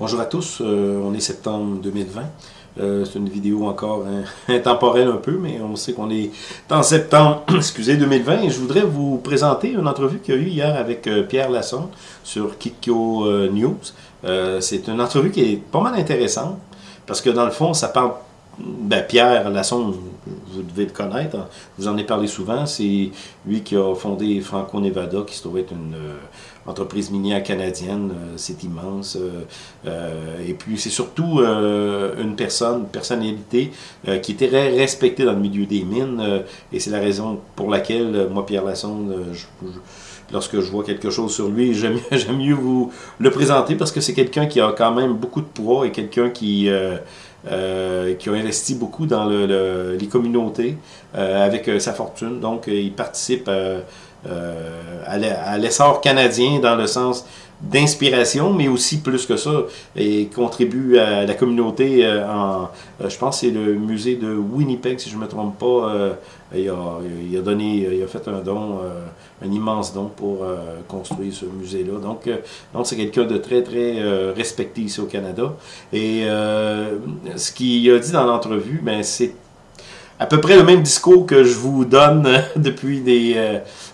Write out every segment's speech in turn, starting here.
Bonjour à tous, euh, on est septembre 2020. Euh, c'est une vidéo encore intemporelle un peu, mais on sait qu'on est en septembre excusez, 2020 et je voudrais vous présenter une entrevue qu'il y a eu hier avec euh, Pierre Lasson sur Kikyo News. c'est une entrevue qui est pas mal intéressante parce que dans le fond, ça parle ben, Pierre Lasson, vous devez le connaître, hein. vous en avez parlé souvent, c'est lui qui a fondé Franco-Nevada, qui se trouve être une entreprise minière canadienne, euh, c'est immense. Euh, et puis c'est surtout une personne, une personnalité qui était respectée dans le milieu des mines, et c'est la raison pour laquelle, moi, Pierre Lasson, lorsque je vois quelque chose sur lui, j'aime mieux vous le présenter parce que c'est quelqu'un qui a quand même beaucoup de poids et quelqu'un qui... Euh, qui a investi beaucoup dans le, les communautés euh, avec euh, sa fortune. Donc, il participe à l'essor canadien dans le sens d'inspiration, mais aussi plus que ça, et contribue à la communauté en, je pense c'est le musée de Winnipeg, si je ne me trompe pas, il, a, donné, il a fait un don, un immense don pour construire ce musée-là. Donc, donc c'est quelqu'un de très, très respecté ici au Canada. Et ce qu'il a dit dans l'entrevue, ben, c'est à peu près le même discours que je vous donne depuis des,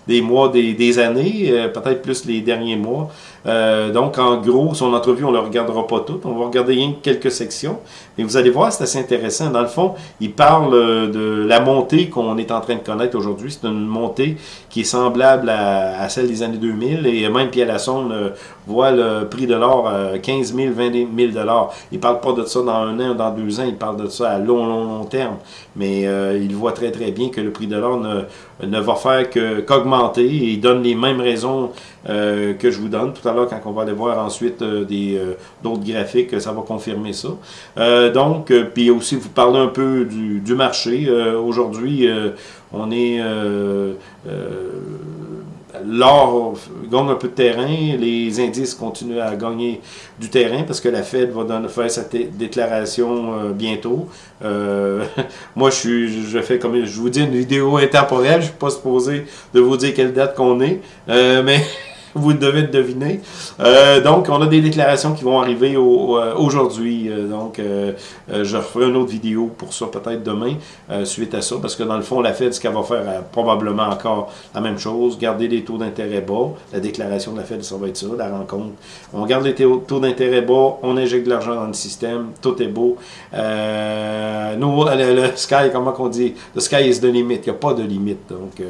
des mois, des, des années, peut-être plus les derniers mois. Euh, donc, en gros, son entrevue, on ne le regardera pas toute. On va regarder rien que quelques sections. Mais vous allez voir, c'est assez intéressant. Dans le fond, il parle euh, de la montée qu'on est en train de connaître aujourd'hui. C'est une montée qui est semblable à, celle des années 2000. Et même Pierre Lassonde euh, voit le prix de l'or à 15 000, 20 000 dollars. Il parle pas de ça dans un an ou dans deux ans. Il parle de ça à long, long, long terme. Mais il voit très, très bien que le prix de l'or ne, ne va faire qu'augmenter. et il donne les mêmes raisons que je vous donne tout à l'heure quand on va aller voir ensuite euh, euh, d'autres graphiques, ça va confirmer ça. Euh, donc, puis aussi vous parler un peu du, du marché. Aujourd'hui, on est l'or gagne un peu de terrain, les indices continuent à gagner du terrain parce que la Fed va donner, faire sa déclaration bientôt. moi, je suis, je fais comme je vous dis une vidéo intemporelle, je ne suis pas supposé de vous dire quelle date qu'on est, mais vous devez deviner. Euh, donc, on a des déclarations qui vont arriver euh, aujourd'hui. Euh, donc, je referai une autre vidéo pour ça peut-être demain, suite à ça, parce que dans le fond, la Fed, ce qu'elle va faire, probablement encore la même chose, garder les taux d'intérêt bas. La déclaration de la Fed, ça va être ça, la rencontre. On garde les taux d'intérêt bas, on injecte de l'argent dans le système, tout est beau. nous, le, sky, comment qu'on dit? Le sky is the limit, il n'y a pas de limite. Donc,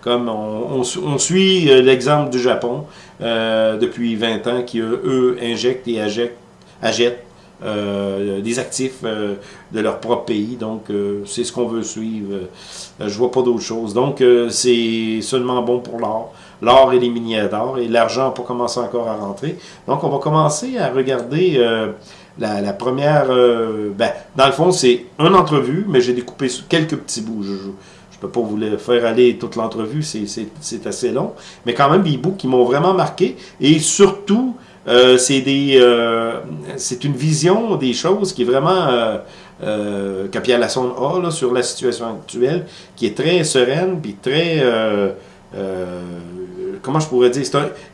comme on, on suit l'exemple du Japon, euh, depuis 20 ans qui, eux, injectent et achètent euh, des actifs euh, de leur propre pays. Donc, c'est ce qu'on veut suivre. je vois pas d'autre chose. Donc, c'est seulement bon pour l'or. L'or et les minières d'or. Et l'argent n'a pas commencé encore à rentrer. Donc, on va commencer à regarder la, première... ben, dans le fond, c'est une entrevue, mais j'ai découpé quelques petits bouts. Peux pas vous faire aller toute l'entrevue, c'est assez long. Mais quand même, des bouts qui m'ont vraiment marqué. Et surtout, euh, c'est euh, c'est une vision des choses qui est vraiment... Euh, euh Pierre Lassonde a là, sur la situation actuelle, qui est très sereine, puis très... comment je pourrais dire?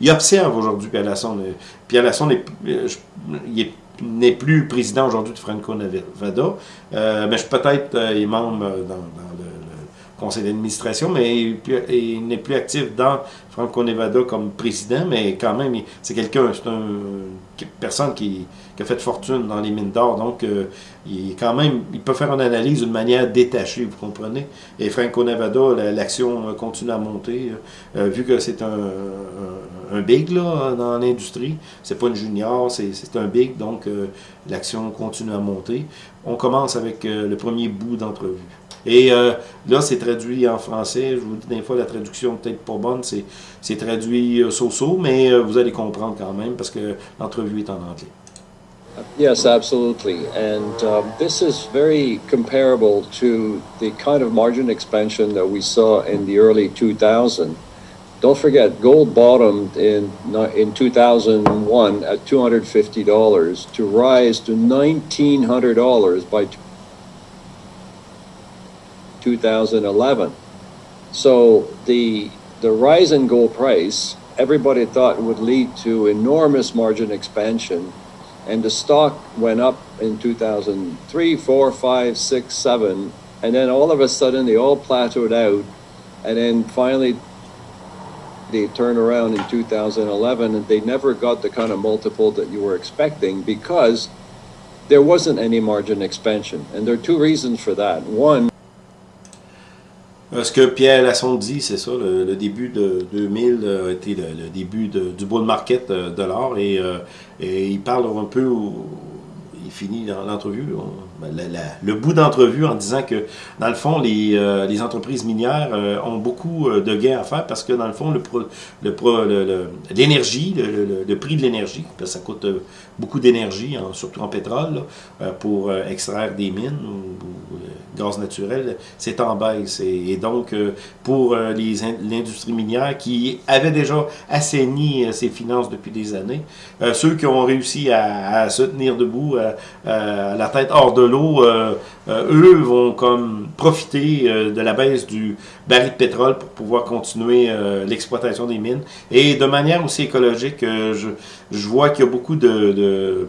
il observe aujourd'hui Pierre Lassonde. Pierre Lassonde, il n'est plus président aujourd'hui de Franco-Nevada, mais peut-être il est membre dans, dans le conseil d'administration, mais il, n'est plus actif dans Franco-Nevada comme président, mais quand même, c'est quelqu'un, c'est une personne qui, a fait fortune dans les mines d'or, donc euh, il quand même, il peut faire une analyse d'une manière détachée, vous comprenez? Et Franco-Nevada, l'action continue à monter, euh, vu que c'est un, big là, dans l'industrie, c'est pas une junior, c'est un big, donc euh, l'action continue à monter. On commence avec le premier bout d'entrevue. Et euh, là, c'est traduit en français. Je vous dis des fois, la traduction peut-être pas bonne, c'est traduit euh, so-so, mais euh, vous allez comprendre quand même parce que l'entrevue est en anglais. Yes, absolutely. And um, this is very comparable to the kind of margin expansion that we saw in the early 2000. Don't forget, gold bottomed in, in 2001 at $250 to rise to $1,900 by 2011. So the, the rise in gold price, everybody thought would lead to enormous margin expansion And the stock went up in 2003, 4, 5, 6, 7, and then all of a sudden they all plateaued out. And then finally they turned around in 2011 and they never got the kind of multiple that you were expecting because there wasn't any margin expansion. And there are two reasons for that. One, Ce que Pierre Lassonde dit, c'est ça, le, début de 2000 a été le, début du bull market de l'or et, euh, et, il parle un peu, il finit l'entrevue, ben, le bout d'entrevue en disant que, dans le fond, les, euh, les entreprises minières euh, ont beaucoup euh, de gains à faire parce que, dans le fond, le, le, l'énergie, le, prix de l'énergie, ça coûte beaucoup d'énergie, surtout en pétrole, pour extraire des mines ou, gaz naturel, c'est en baisse. Et, donc, pour l'industrie minière qui avait déjà assaini ses finances depuis des années, ceux qui ont réussi à, à se tenir debout, à la tête hors de l'eau, euh, euh, eux vont comme profiter euh, de la baisse du baril de pétrole pour pouvoir continuer l'exploitation des mines. Et de manière aussi écologique, je, je vois qu'il y a beaucoup de,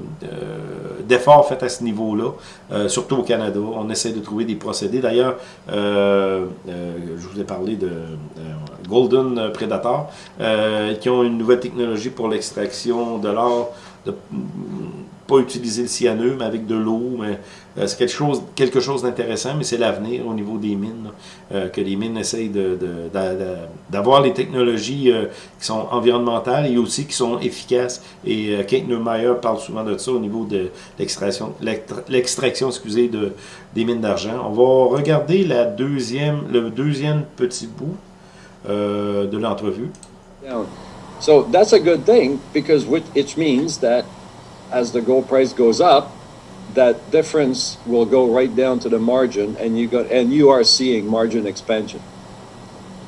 d'efforts faits à ce niveau-là, surtout au Canada. On essaie de trouver des procédés. D'ailleurs, je vous ai parlé de Golden Predator, qui ont une nouvelle technologie pour l'extraction de l'or pas utiliser le cyanure, mais avec de l'eau. Euh, c'est quelque chose, quelque chose d'intéressant, mais c'est l'avenir au niveau des mines, euh, que les mines essayent d'avoir de, les technologies euh, qui sont environnementales et aussi qui sont efficaces. Et Kate Neumeyer parle souvent de ça au niveau de l'extraction, l'extraction, excusez, de, des mines d'argent. On va regarder la deuxième, le deuxième petit bout de l'entrevue. So that's a good thing because it means that as the gold price goes up, that difference will go right down to the margin, and you got and you are seeing margin expansion.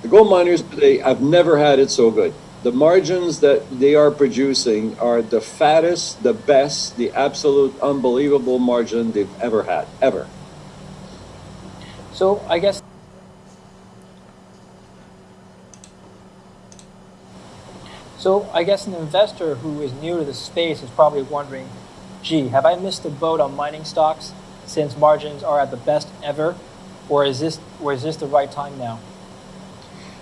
The gold miners today have never had it so good. The margins that they are producing are the fattest, the best, the absolute unbelievable margin they've ever had, ever. So I guess So I guess an investor who is new to the space is probably wondering, gee, have I missed the boat on mining stocks since margins are at the best ever? Or is this, or is this the right time now?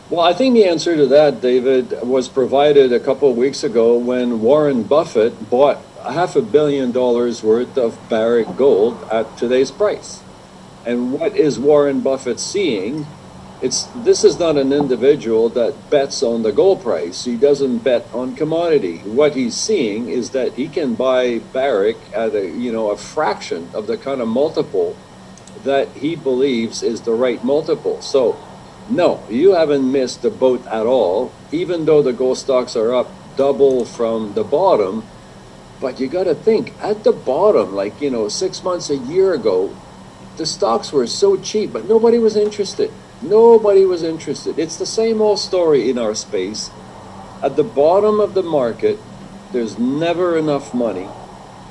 Well, I think the answer to that, David, was provided a couple of weeks ago when Warren Buffett bought half a billion dollars worth of Barrick gold at today's price. And what is Warren Buffett seeing it's this is not an individual that bets on the gold price. He doesn't bet on commodity. What he's seeing is that he can buy Barrick at a you know a fraction of the kind of multiple that he believes is the right multiple. So no, you haven't missed the boat at all, even though the gold stocks are up double from the bottom. But you got to think at the bottom, like, you know, six months, a year ago, the stocks were so cheap, but nobody was interested. Nobody was interested. It's the same old story in our space. At the bottom of the market, there's never enough money.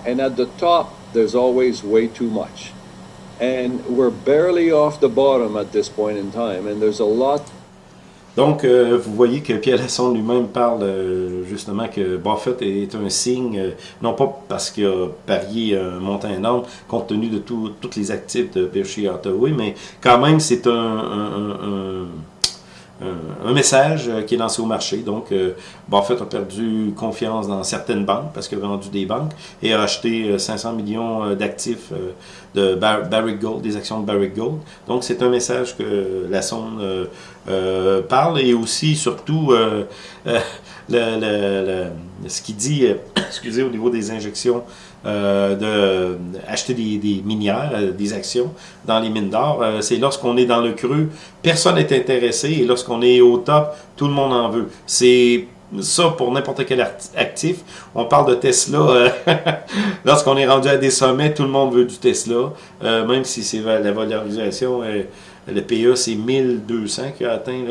And at the top, there's always way too much. And we're barely off the bottom at this point in time. And there's a lot Donc, euh, vous voyez que Pierre Lasson lui-même parle euh, justement que Buffett est un signe, euh, non pas parce qu'il a parié un montant énorme compte tenu de tous les actifs de Berkshire Hathaway, mais quand même c'est un un, message euh, qui est lancé au marché. Donc, euh, Buffett a perdu confiance dans certaines banques parce qu'il a vendu des banques et a acheté 500 euh, millions d'actifs de Barrick Gold, des actions de Barrick Gold. Donc, c'est un message que la sonde parle et aussi, surtout, le, ce qu'il dit, excusez, au niveau des injections euh, d'acheter des, des, minières, euh, des actions dans les mines d'or. Euh, c'est lorsqu'on est dans le creux, personne n'est intéressé et lorsqu'on est au top, tout le monde en veut. C'est ça pour n'importe quel actif. On parle de Tesla. Euh, lorsqu'on est rendu à des sommets, tout le monde veut du Tesla, même si c'est la valorisation le PA, c'est 1200 qui a atteint.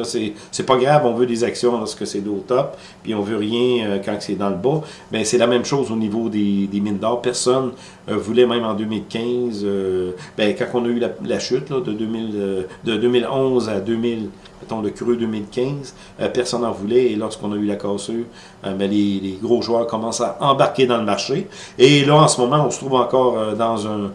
C'est pas grave, on veut des actions lorsque c'est au top, puis on veut rien euh, quand c'est dans le bas. Mais c'est la même chose au niveau des, mines d'or. Personne euh, voulait, même en 2015, euh, ben, quand on a eu la, chute de, 2000, de 2011 à 2000 mettons le creux 2015, personne n'en voulait, et lorsqu'on a eu la cassure, ben, les, gros joueurs commencent à embarquer dans le marché. Et là, en ce moment, on se trouve encore dans un,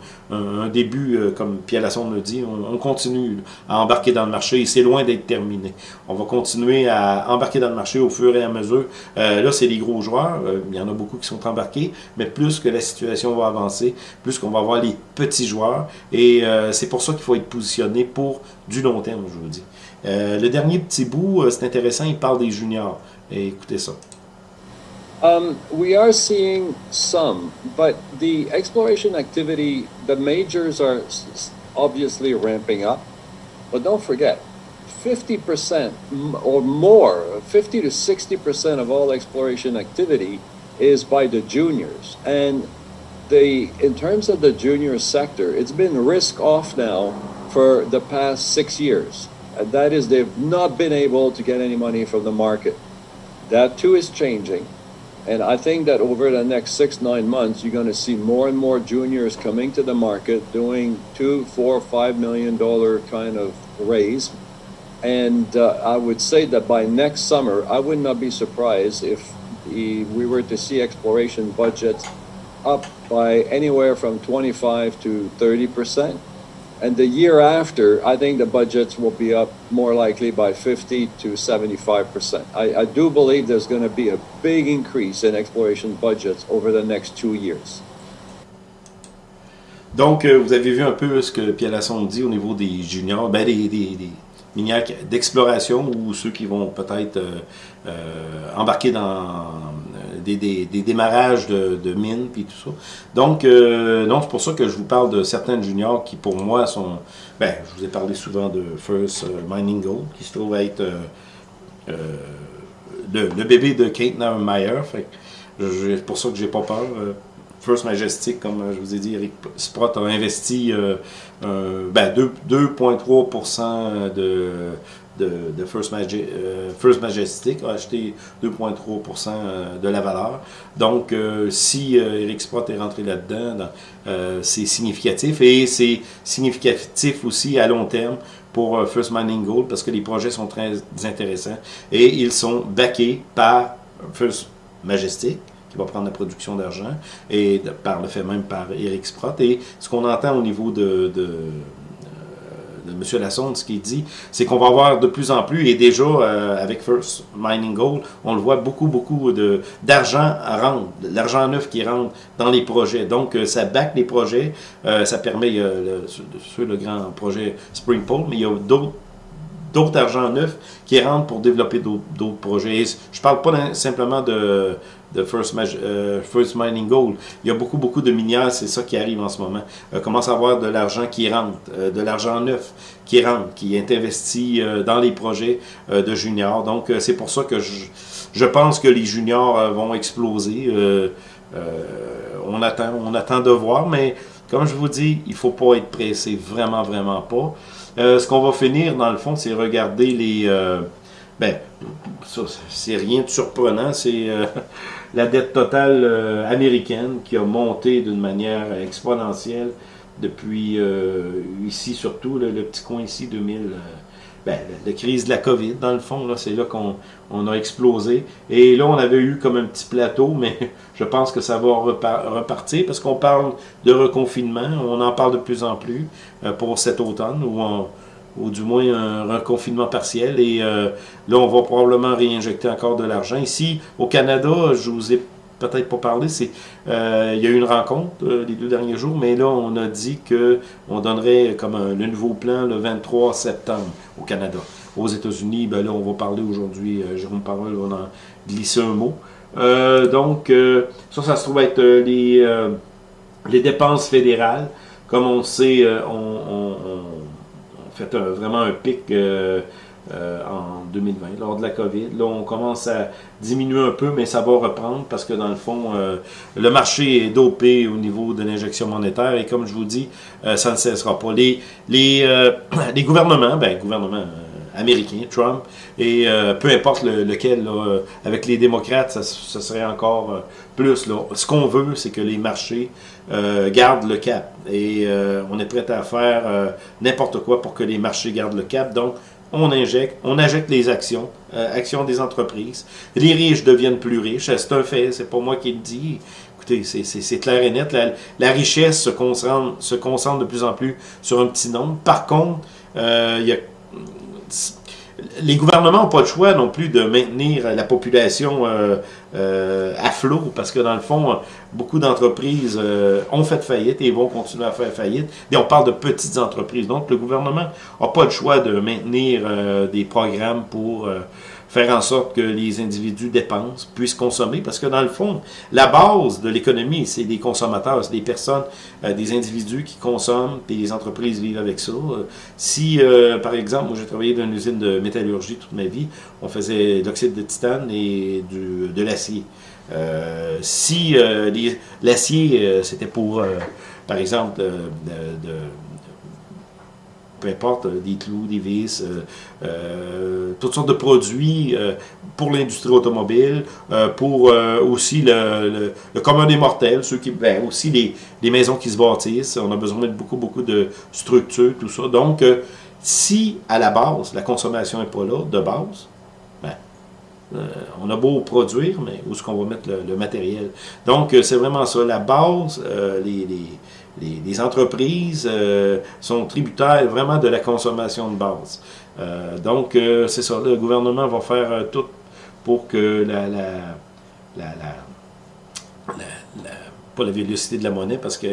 début, comme Pierre Lassonde le dit, on, continue à embarquer dans le marché, et c'est loin d'être terminé. On va continuer à embarquer dans le marché au fur et à mesure. là, c'est les gros joueurs, il y en a beaucoup qui sont embarqués, mais plus que la situation va avancer, plus qu'on va avoir les petits joueurs, et c'est pour ça qu'il faut être positionné pour du long terme, je vous dis. Euh, le dernier petit bout, euh, c'est intéressant, il parle des juniors. Et écoutez ça. Um, we are seeing some, but the exploration activity, the majors are obviously ramping up. But don't forget, 50% or more, 50 to 60% of all exploration activity is by the juniors. And the in terms of the junior sector, it's been risk off now for the past six years. And that is, they've not been able to get any money from the market. That too is changing. And I think that over the next six, nine months, you're going to see more and more juniors coming to the market doing two, four, five million dollar kind of raise. And uh, I would say that by next summer, I would not be surprised if the, we were to see exploration budgets up by anywhere from 25 to 30 percent. And the year after, I think the budgets will be up more likely by 50 to 75%. I, I do believe there's going to be a big increase in exploration budgets over the next two years. Donc, euh, vous avez vu un peu ce que Pierre Lasson dit au niveau des juniors, ben, des, des, des minières d'exploration ou ceux qui vont peut-être euh, euh, embarquer dans des, des, des, démarrages de, mines puis tout ça. Donc, euh, c'est pour ça que je vous parle de certains juniors qui, pour moi, sont... Ben, je vous ai parlé souvent de First euh, Mining Gold, qui se trouve être euh, euh, le, le, bébé de Kate Meyer. C'est pour ça que j'ai pas peur. First Majestic, comme je vous ai dit, Eric Sprott a investi ben, 2,3% de de, First, euh, First, Majestic a acheté 2,3% euh, de la valeur. Donc, euh, si Eric Sprott est rentré là-dedans, c'est significatif et c'est significatif aussi à long terme pour First Mining Gold parce que les projets sont très intéressants et ils sont backés par First Majestic qui va prendre la production d'argent et par le fait même par Eric Sprott. Et ce qu'on entend au niveau de de M. Lassonde, ce qu'il dit, c'est qu'on va avoir de plus en plus, et déjà euh, avec First Mining Gold, on le voit beaucoup, beaucoup d'argent à rendre, l'argent neuf qui rentre dans les projets. Donc, euh, ça back les projets, euh, ça permet, le, sur le grand projet Spring Pole, mais il y a d'autres d'autres argent neuf qui rentrent pour développer d'autres projets. je ne parle pas simplement de, de First, euh, First, Mining Gold. Il y a beaucoup, beaucoup de minières, c'est ça qui arrive en ce moment. Euh, commence à avoir de l'argent qui rentre, euh, de l'argent neuf qui rentre, qui est investi dans les projets de juniors. Donc, c'est pour ça que je, je, pense que les juniors vont exploser. on, attend, on attend de voir, mais comme je vous dis, il faut pas être pressé, vraiment, vraiment pas. Ce qu'on va finir, dans le fond, c'est regarder les... ben, ça, c'est rien de surprenant, c'est la dette totale euh, américaine qui a monté d'une manière exponentielle depuis euh, ici surtout, le petit coin ici 2000. Euh, ben, la, crise de la COVID, dans le fond, c'est là qu'on on a explosé. Et là, on avait eu comme un petit plateau, mais je pense que ça va repartir parce qu'on parle de reconfinement. On en parle de plus en plus pour cet automne où on, ou du moins un reconfinement partiel. Et euh, là, on va probablement réinjecter encore de l'argent. Ici, au Canada, je vous ai peut-être pas parlé, c'est euh, il y a eu une rencontre euh, les deux derniers jours, mais là, on a dit que on donnerait comme un, le nouveau plan le 23 septembre au Canada. Aux États-Unis, ben là, on va parler aujourd'hui, Jérôme Parole va en glisser un mot. donc, ça, ça se trouve être les, les dépenses fédérales. Comme on sait, on fait vraiment un pic euh, euh, en 2020, lors de la COVID. Là, on commence à diminuer un peu, mais ça va reprendre parce que dans le fond, euh, le marché est dopé au niveau de l'injection monétaire et comme je vous dis, ça ne cessera pas. Les, les, les gouvernements, ben, gouvernements américains, Trump, et peu importe lequel, avec les démocrates, ça, ça serait encore plus. Là. Ce qu'on veut, c'est que les marchés euh, gardent le cap. Et euh, on est prêt à faire euh, n'importe quoi pour que les marchés gardent le cap. Donc, on injecte, on injecte les actions, euh, actions des entreprises. Les riches deviennent plus riches, c'est un fait, c'est pas moi qui le dis. Écoutez, c'est clair et net, la, richesse se concentre, se concentre de plus en plus sur un petit nombre. Par contre, euh, il y a les gouvernements n'ont pas le choix non plus de maintenir la population euh, euh, à flot, parce que dans le fond, beaucoup d'entreprises euh, ont fait faillite et vont continuer à faire faillite. Et on parle de petites entreprises. Donc, le gouvernement n'a pas le choix de maintenir des programmes pour faire en sorte que les individus dépensent, puissent consommer, parce que dans le fond, la base de l'économie, c'est des consommateurs, c'est des personnes, euh, des individus qui consomment, puis les entreprises vivent avec ça. Si, euh, par exemple, moi j'ai travaillé dans une usine de métallurgie toute ma vie, on faisait de l'oxyde de titane et du, de l'acier. Euh, si l'acier, c'était pour, par exemple, de peu importe, euh, des clous, des vis, euh, euh, toutes sortes de produits pour l'industrie automobile, pour aussi le, le, commun des mortels, ceux qui, ben, aussi les, maisons qui se bâtissent. On a besoin de beaucoup, beaucoup de structures, tout ça. Donc, si à la base, la consommation n'est pas là, de base, ben, on a beau produire, mais où est-ce qu'on va mettre le, matériel? Donc, c'est vraiment ça. La base, les, entreprises euh, sont tributaires vraiment de la consommation de base. Euh, donc, euh, c'est ça, le gouvernement va faire tout pour que la, la, pas la vélocité de la monnaie, parce que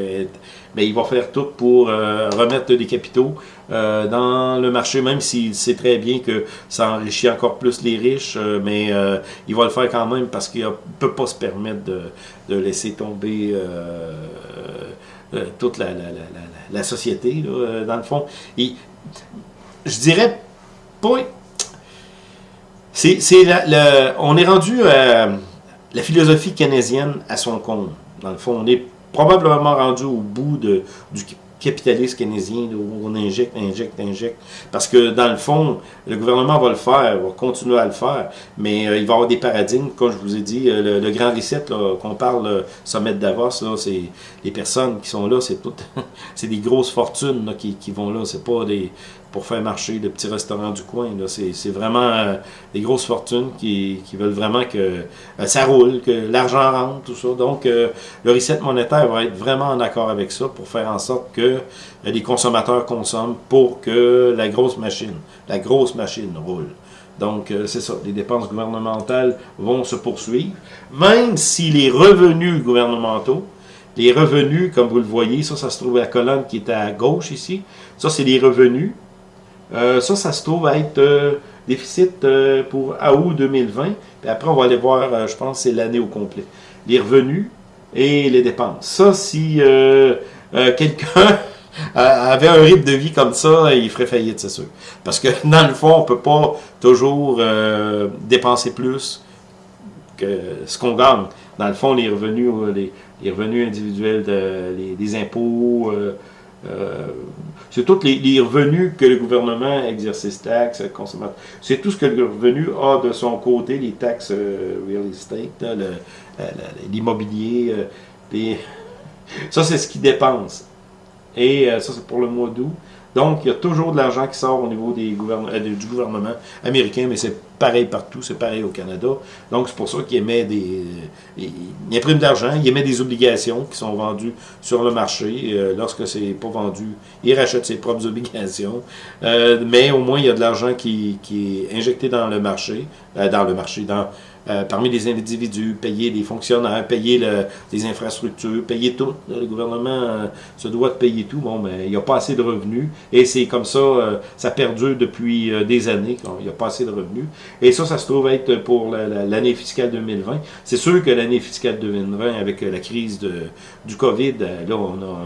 mais il va faire tout pour remettre des capitaux dans le marché, même s'il sait très bien que ça enrichit encore plus les riches, mais il va le faire quand même parce qu'il ne peut pas se permettre de laisser tomber euh, toute la, la, la, société, là, euh, dans le fond. Je dirais on est rendu à la philosophie keynésienne à son compte. Dans le fond, on est probablement rendu au bout du capitaliste keynésien, où on injecte, injecte, injecte. Parce que dans le fond, le gouvernement va le faire, va continuer à le faire, mais euh, il va y avoir des paradigmes, comme je vous ai dit, euh, le, grand reset, qu'on parle, le sommet de Davos, c'est les personnes qui sont là, c'est toutes, c'est des grosses fortunes qui, qui, vont là, c'est pas des, pour faire marcher le petit restaurant du coin. C'est vraiment euh, des grosses fortunes qui, veulent vraiment que euh, ça roule, que l'argent rentre, tout ça. Donc, euh, le reset monétaire va être vraiment en accord avec ça pour faire en sorte que les consommateurs consomment pour que la grosse machine, la grosse machine roule. Donc, c'est ça, les dépenses gouvernementales vont se poursuivre, même si les revenus gouvernementaux, les revenus, comme vous le voyez, ça, ça se trouve à la colonne qui est à gauche ici, ça, c'est les revenus, euh, ça, ça se trouve être euh, déficit euh, pour août 2020. Puis après, on va aller voir, je pense, c'est l'année au complet. Les revenus et les dépenses. Ça, si quelqu'un avait un rythme de vie comme ça, il ferait faillite, c'est sûr. Parce que dans le fond, on peut pas toujours dépenser plus que ce qu'on gagne. Dans le fond, les revenus, les, revenus individuels, de, les, impôts, euh, c'est tous les, revenus que le gouvernement, exercice taxes, consommateur, c'est tout ce que le revenu a de son côté, les taxes euh, real estate, l'immobilier, euh, ça c'est ce qu'il dépense. Et ça c'est pour le mois d'août. Donc, il y a toujours de l'argent qui sort au niveau des euh, du gouvernement américain, mais c'est pareil partout, c'est pareil au Canada. Donc, c'est pour ça qu'il émet des... Euh, il imprime de l'argent, il émet des obligations qui sont vendues sur le marché. Euh, lorsque c'est pas vendu, il rachète ses propres obligations. mais au moins, il y a de l'argent qui, qui, est injecté dans le marché, dans le marché, dans euh, parmi les individus, payer les fonctionnaires, payer les infrastructures, payer tout. Le gouvernement euh, se doit de payer tout. Bon, mais il n'y a pas assez de revenus. Et c'est comme ça, euh, ça perdure depuis des années. Il n'y a pas assez de revenus. Et ça, ça se trouve être pour l'année fiscale 2020. C'est sûr que l'année fiscale 2020, avec la crise de, du COVID, là, on a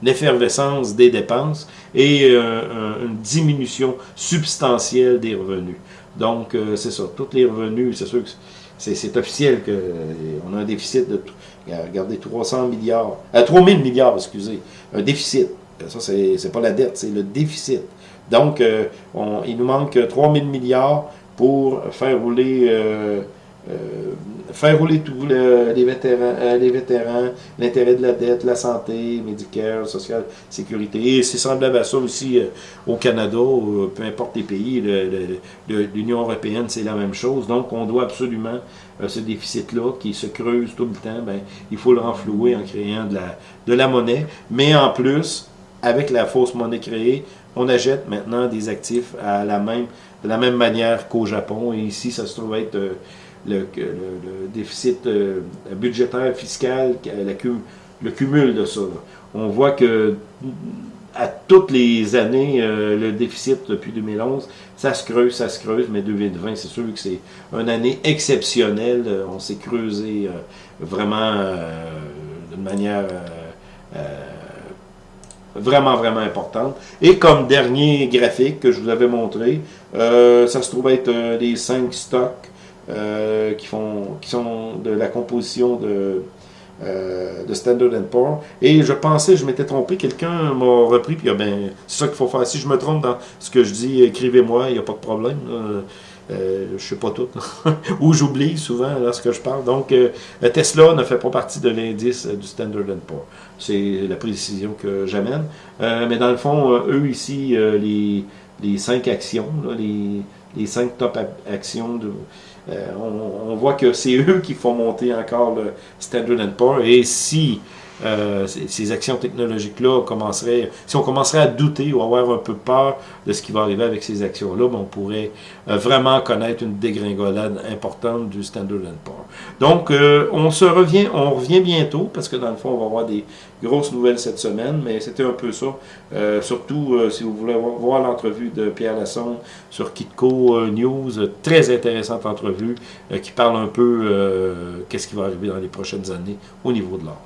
une effervescence des dépenses et une diminution substantielle des revenus. Donc, euh, c'est ça. Tous les revenus, c'est sûr que c'est officiel qu'on euh, a un déficit de, regardez, 300 milliards, euh, 3000 milliards, excusez, un déficit. Ça, c'est pas la dette, c'est le déficit. Donc, euh, il nous manque 3000 milliards pour faire rouler faire rouler tout, les vétérans, les vétérans, l'intérêt de la dette, la santé, médicale, sociale, sécurité. Et c'est semblable à ça aussi au Canada, peu importe les pays, l'Union européenne, c'est la même chose. Donc, on doit absolument, ce déficit-là, qui se creuse tout le temps, ben, il faut le renflouer en créant de la, de la monnaie. Mais en plus, avec la fausse monnaie créée, on achète maintenant des actifs à la même, de la même manière qu'au Japon. Et ici, ça se trouve être euh, le, déficit euh, budgétaire fiscal, le cumul de ça. On voit que à toutes les années, euh, le déficit depuis 2011, ça se creuse, ça se creuse, mais 2020, c'est sûr que c'est une année exceptionnelle. On s'est creusé vraiment de manière vraiment, vraiment importante. Et comme dernier graphique que je vous avais montré, euh, ça se trouve être euh, les cinq stocks euh, qui, font, qui sont de la composition de, de Standard Poor's. Et je pensais, je m'étais trompé, quelqu'un m'a repris, puis ben, c'est ça qu'il faut faire. Si je me trompe dans ce que je dis, écrivez-moi, il n'y a pas de problème. Euh, je sais pas tout. Ou j'oublie souvent lorsque je parle. Donc, euh, Tesla ne fait pas partie de l'indice du Standard Poor's. C'est la précision que j'amène. Euh, mais dans le fond, eux ici, les, les cinq actions, les, les cinq top actions, de, on, on, voit que c'est eux qui font monter encore le Standard Poor's. Et si euh, ces actions technologiques-là commenceraient, si on commencerait à douter ou avoir un peu peur de ce qui va arriver avec ces actions-là, ben, on pourrait euh, vraiment connaître une dégringolade importante du Standard Poor's. Donc, euh, on se revient, on revient bientôt, parce que dans le fond, on va avoir des grosses nouvelles cette semaine, mais c'était un peu ça. surtout, si vous voulez voir l'entrevue de Pierre Lassonde sur Kitco News, très intéressante entrevue, qui parle un peu qu'est-ce qui va arriver dans les prochaines années au niveau de l'art.